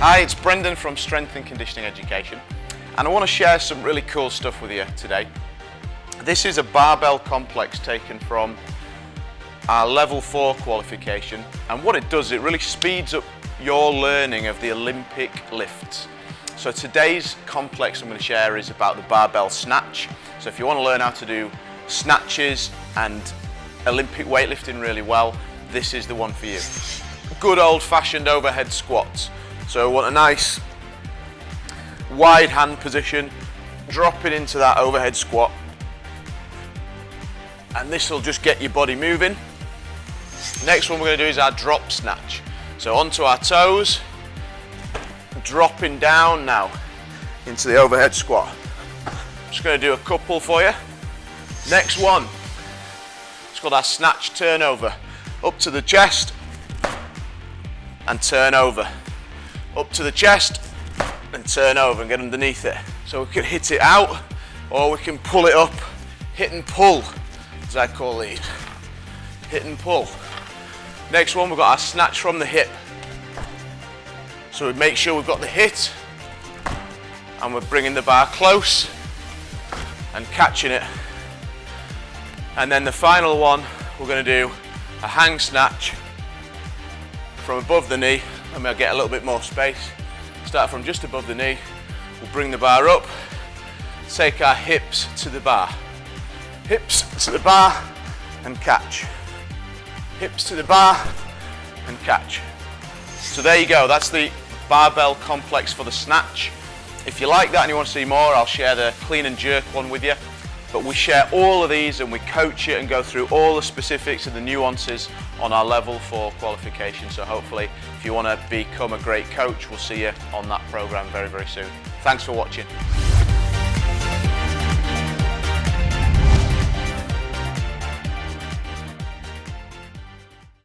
Hi, it's Brendan from Strength and Conditioning Education and I want to share some really cool stuff with you today. This is a barbell complex taken from our level 4 qualification and what it does, it really speeds up your learning of the Olympic lifts. So today's complex I'm going to share is about the barbell snatch. So if you want to learn how to do snatches and Olympic weightlifting really well, this is the one for you. Good old fashioned overhead squats. So want a nice wide hand position, dropping into that overhead squat. And this will just get your body moving. Next one we're going to do is our drop snatch. So onto our toes, dropping down now into the overhead squat. Just going to do a couple for you. Next one, it's called our snatch turnover. Up to the chest and turn over. Up to the chest and turn over and get underneath it. So we can hit it out or we can pull it up, hit and pull, as I call these. Hit and pull. Next one, we've got our snatch from the hip. So we make sure we've got the hit and we're bringing the bar close and catching it. And then the final one, we're going to do a hang snatch from above the knee. Let me get a little bit more space. Start from just above the knee. We'll bring the bar up, take our hips to the bar. Hips to the bar and catch. Hips to the bar and catch. So there you go, that's the barbell complex for the snatch. If you like that and you want to see more, I'll share the clean and jerk one with you. But we share all of these and we coach it and go through all the specifics and the nuances on our level 4 qualification. So hopefully, if you want to become a great coach, we'll see you on that program very, very soon. Thanks for watching.